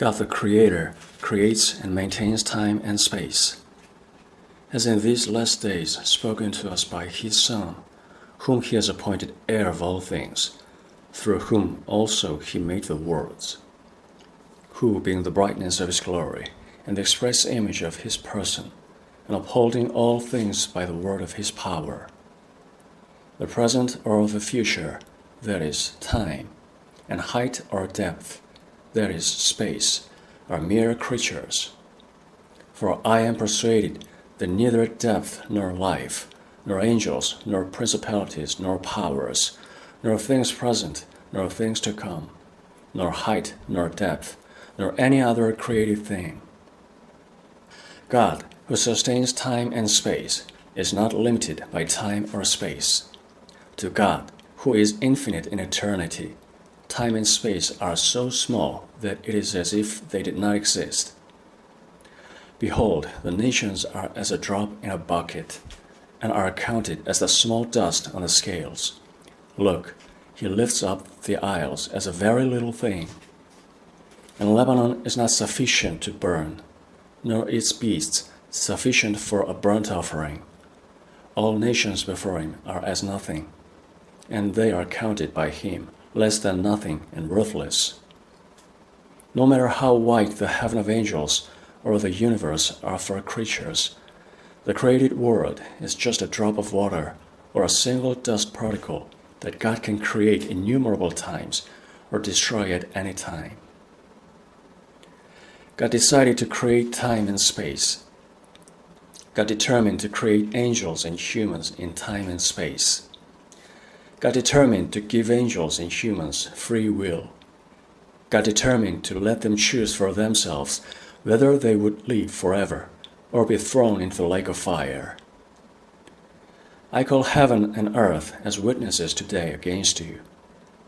God the Creator creates and maintains time and space. As in these last days spoken to us by His Son, whom He has appointed heir of all things, through whom also He made the worlds, who, being the brightness of His glory, and the express image of His person, and upholding all things by the word of His power, the present or the future, that is, time, and height or depth, that is, space, are mere creatures. For I am persuaded that neither depth nor life, nor angels, nor principalities, nor powers, nor things present, nor things to come, nor height, nor depth, nor any other created thing. God, who sustains time and space, is not limited by time or space. To God, who is infinite in eternity, time and space are so small that it is as if they did not exist. Behold, the nations are as a drop in a bucket, and are counted as the small dust on the scales. Look, he lifts up the isles as a very little thing. And Lebanon is not sufficient to burn, nor its beasts sufficient for a burnt offering. All nations before him are as nothing, and they are counted by him less than nothing and worthless. No matter how wide the heaven of angels or the universe are for creatures, the created world is just a drop of water or a single dust particle that God can create innumerable times or destroy at any time. God decided to create time and space. God determined to create angels and humans in time and space. God determined to give angels and humans free will. God determined to let them choose for themselves whether they would live forever or be thrown into the lake of fire. I call heaven and earth as witnesses today against you,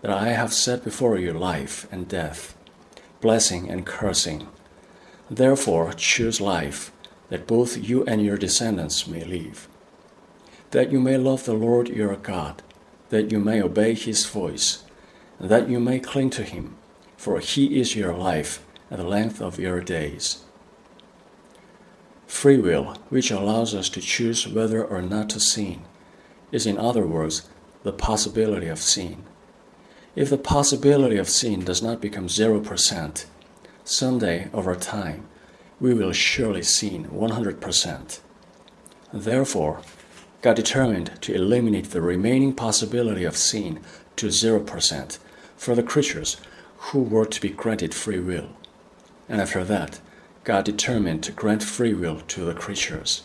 that I have set before you life and death, blessing and cursing. Therefore choose life, that both you and your descendants may live, that you may love the Lord your God that you may obey his voice, and that you may cling to him, for he is your life and the length of your days. Free will, which allows us to choose whether or not to sin, is in other words the possibility of sin. If the possibility of sin does not become 0%, someday over time, we will surely sin 100%. Therefore, God determined to eliminate the remaining possibility of sin to 0% for the creatures who were to be granted free will. And after that, God determined to grant free will to the creatures.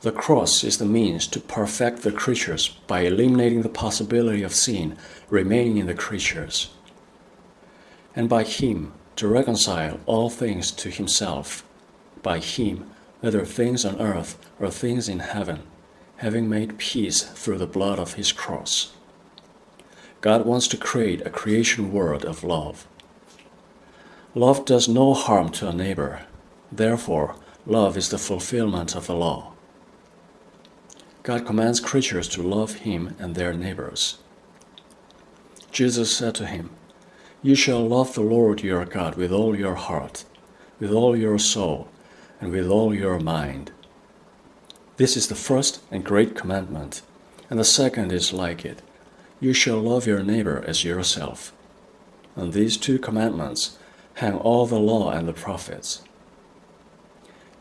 The cross is the means to perfect the creatures by eliminating the possibility of sin remaining in the creatures, and by Him to reconcile all things to Himself, by Him, whether things on earth or things in heaven having made peace through the blood of his cross. God wants to create a creation world of love. Love does no harm to a neighbor. Therefore, love is the fulfillment of the law. God commands creatures to love him and their neighbors. Jesus said to him, You shall love the Lord your God with all your heart, with all your soul, and with all your mind. This is the first and great commandment, and the second is like it You shall love your neighbor as yourself. On these two commandments hang all the law and the prophets.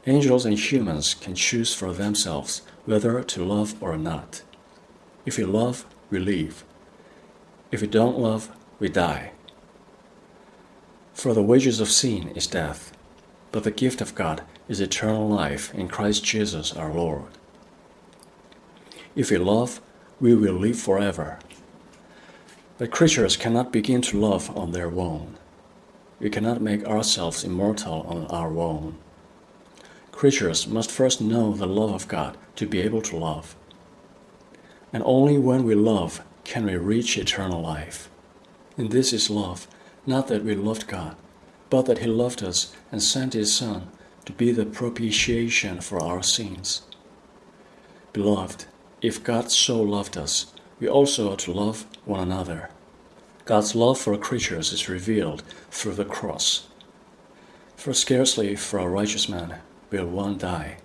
Angels and humans can choose for themselves whether to love or not. If we love, we live. If we don't love, we die. For the wages of sin is death, but the gift of God is eternal life in Christ Jesus our Lord. If we love, we will live forever. But creatures cannot begin to love on their own. We cannot make ourselves immortal on our own. Creatures must first know the love of God to be able to love. And only when we love can we reach eternal life. And this is love, not that we loved God, but that He loved us and sent His Son to be the propitiation for our sins. Beloved, if God so loved us, we also ought to love one another. God's love for creatures is revealed through the cross. For scarcely for a righteous man will one die,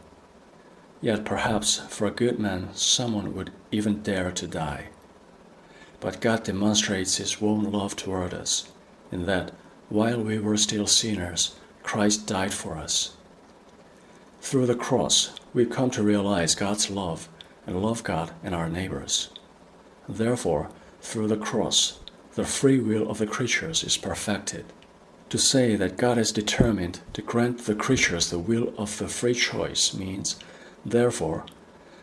yet perhaps for a good man someone would even dare to die. But God demonstrates His own love toward us, in that, while we were still sinners, Christ died for us. Through the cross, we come to realize God's love and love God and our neighbors. Therefore, through the cross, the free will of the creatures is perfected. To say that God is determined to grant the creatures the will of the free choice means, therefore,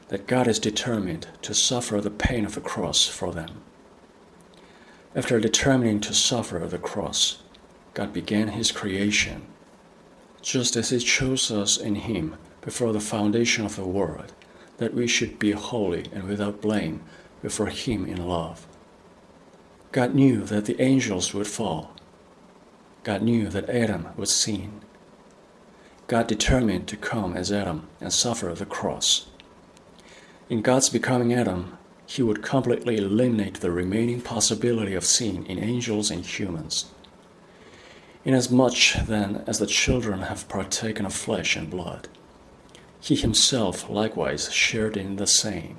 that God is determined to suffer the pain of the cross for them. After determining to suffer the cross, God began His creation. Just as He chose us in Him before the foundation of the world, that we should be holy and without blame before Him in love. God knew that the angels would fall. God knew that Adam would sin. God determined to come as Adam and suffer the cross. In God's becoming Adam, he would completely eliminate the remaining possibility of sin in angels and humans. Inasmuch, then, as the children have partaken of flesh and blood, he himself likewise shared in the same,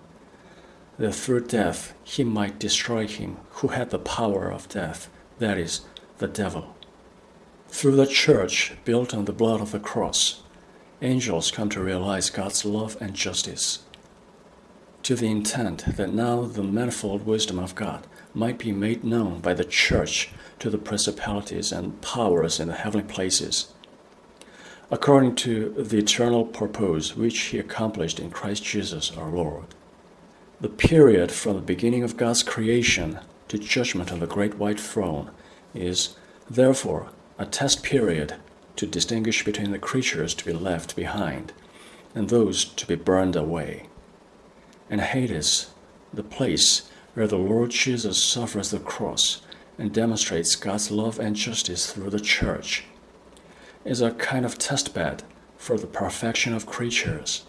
that through death he might destroy him who had the power of death, that is, the devil. Through the church built on the blood of the cross, angels come to realize God's love and justice to the intent that now the manifold wisdom of God might be made known by the church to the principalities and powers in the heavenly places, according to the eternal purpose which he accomplished in Christ Jesus our Lord. The period from the beginning of God's creation to judgment on the great white throne is, therefore, a test period to distinguish between the creatures to be left behind and those to be burned away and Hades, the place where the Lord Jesus suffers the cross and demonstrates God's love and justice through the church, is a kind of testbed for the perfection of creatures.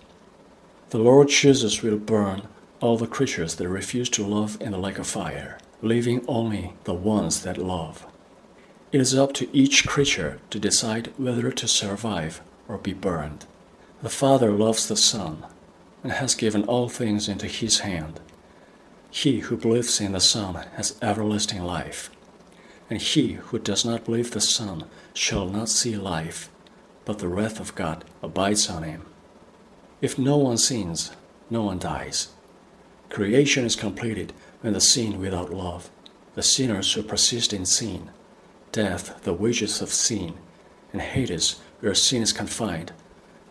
The Lord Jesus will burn all the creatures that refuse to love in the lake of fire, leaving only the ones that love. It is up to each creature to decide whether to survive or be burned. The Father loves the Son and has given all things into his hand. He who believes in the Son has everlasting life, and he who does not believe the Son shall not see life, but the wrath of God abides on him. If no one sins, no one dies. Creation is completed when the sin without love, the sinners who persist in sin, death, the wages of sin, and Hades, where sin is confined,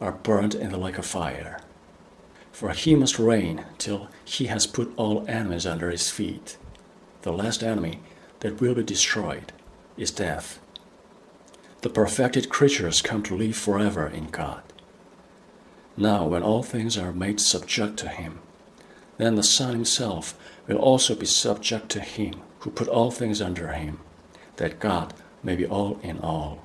are burned in the lake of fire for he must reign till he has put all enemies under his feet. The last enemy that will be destroyed is death. The perfected creatures come to live forever in God. Now, when all things are made subject to him, then the Son himself will also be subject to him who put all things under him, that God may be all in all.